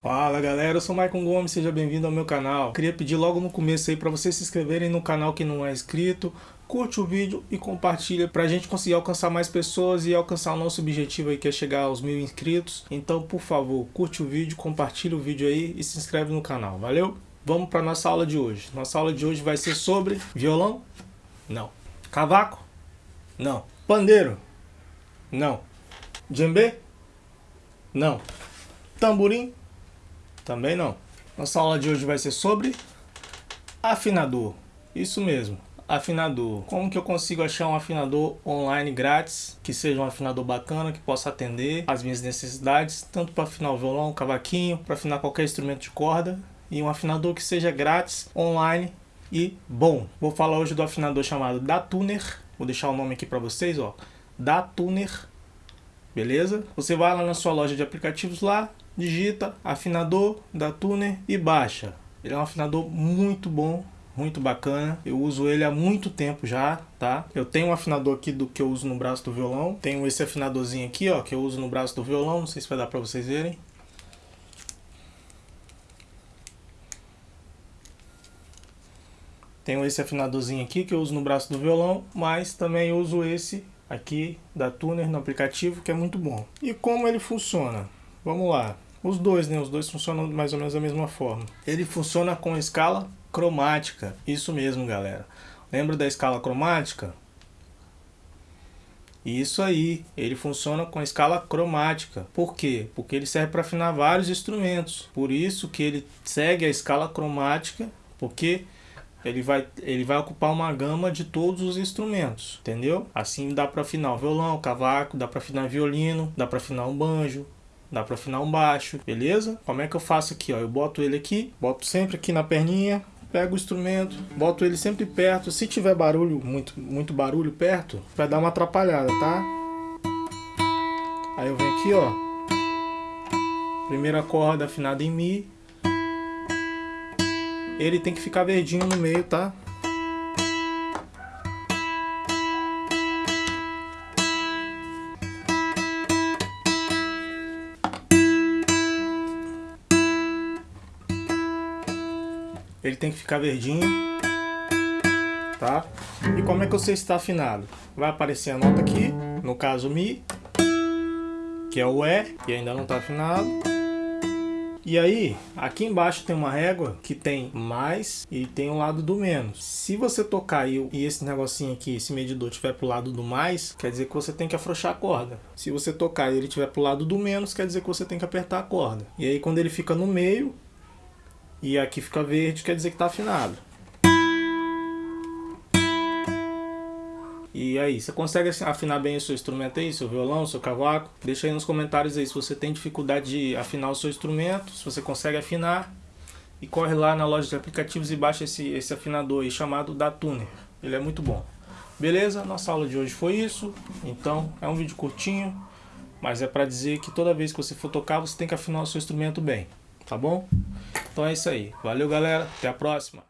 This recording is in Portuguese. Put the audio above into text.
Fala galera, eu sou o Maicon Gomes, seja bem-vindo ao meu canal. Queria pedir logo no começo aí para vocês se inscreverem no canal que não é inscrito, curte o vídeo e compartilha para a gente conseguir alcançar mais pessoas e alcançar o nosso objetivo aí que é chegar aos mil inscritos. Então, por favor, curte o vídeo, compartilha o vídeo aí e se inscreve no canal, valeu? Vamos para nossa aula de hoje. Nossa aula de hoje vai ser sobre violão? Não. Cavaco? Não. Pandeiro? Não. Djembe? Não. Tamborim? Também não. Nossa aula de hoje vai ser sobre afinador. Isso mesmo, afinador. Como que eu consigo achar um afinador online grátis, que seja um afinador bacana, que possa atender às minhas necessidades, tanto para afinar o violão, o cavaquinho, para afinar qualquer instrumento de corda, e um afinador que seja grátis, online e bom. Vou falar hoje do afinador chamado Datuner. Vou deixar o nome aqui para vocês, ó. Datuner. Beleza? Você vai lá na sua loja de aplicativos lá, digita afinador da Tuner e baixa. Ele é um afinador muito bom, muito bacana. Eu uso ele há muito tempo já, tá? Eu tenho um afinador aqui do que eu uso no braço do violão. Tenho esse afinadorzinho aqui, ó, que eu uso no braço do violão. Não sei se vai dar pra vocês verem. Tenho esse afinadorzinho aqui que eu uso no braço do violão, mas também uso esse aqui da Tuner no aplicativo, que é muito bom. E como ele funciona? Vamos lá. Os dois, né? Os dois funcionam mais ou menos da mesma forma. Ele funciona com escala cromática. Isso mesmo, galera. Lembra da escala cromática? Isso aí, ele funciona com escala cromática. Por quê? Porque ele serve para afinar vários instrumentos. Por isso que ele segue a escala cromática, porque ele vai, ele vai ocupar uma gama de todos os instrumentos, entendeu? Assim dá para afinar o violão, o cavaco, dá para afinar violino, dá para afinar um banjo, Dá para afinar um baixo, beleza? Como é que eu faço aqui, ó? Eu boto ele aqui, boto sempre aqui na perninha, pego o instrumento, boto ele sempre perto. Se tiver barulho, muito, muito barulho perto, vai dar uma atrapalhada, tá? Aí eu venho aqui, ó. Primeira corda afinada em Mi. Ele tem que ficar verdinho no meio, tá? Ele tem que ficar verdinho, tá? E como é que você está afinado? Vai aparecer a nota aqui, no caso Mi, que é o E, que ainda não está afinado. E aí, aqui embaixo tem uma régua que tem mais e tem o um lado do menos. Se você tocar e, e esse negocinho aqui, esse medidor, tiver pro lado do mais, quer dizer que você tem que afrouxar a corda. Se você tocar e ele tiver pro lado do menos, quer dizer que você tem que apertar a corda. E aí quando ele fica no meio, e aqui fica verde, quer dizer que está afinado. E aí, você consegue afinar bem o seu instrumento aí, seu violão, seu cavaco? Deixa aí nos comentários aí se você tem dificuldade de afinar o seu instrumento, se você consegue afinar. E corre lá na loja de aplicativos e baixa esse, esse afinador aí chamado da Tuner. Ele é muito bom. Beleza? Nossa aula de hoje foi isso. Então, é um vídeo curtinho, mas é para dizer que toda vez que você for tocar, você tem que afinar o seu instrumento bem. Tá bom? Então é isso aí. Valeu, galera. Até a próxima.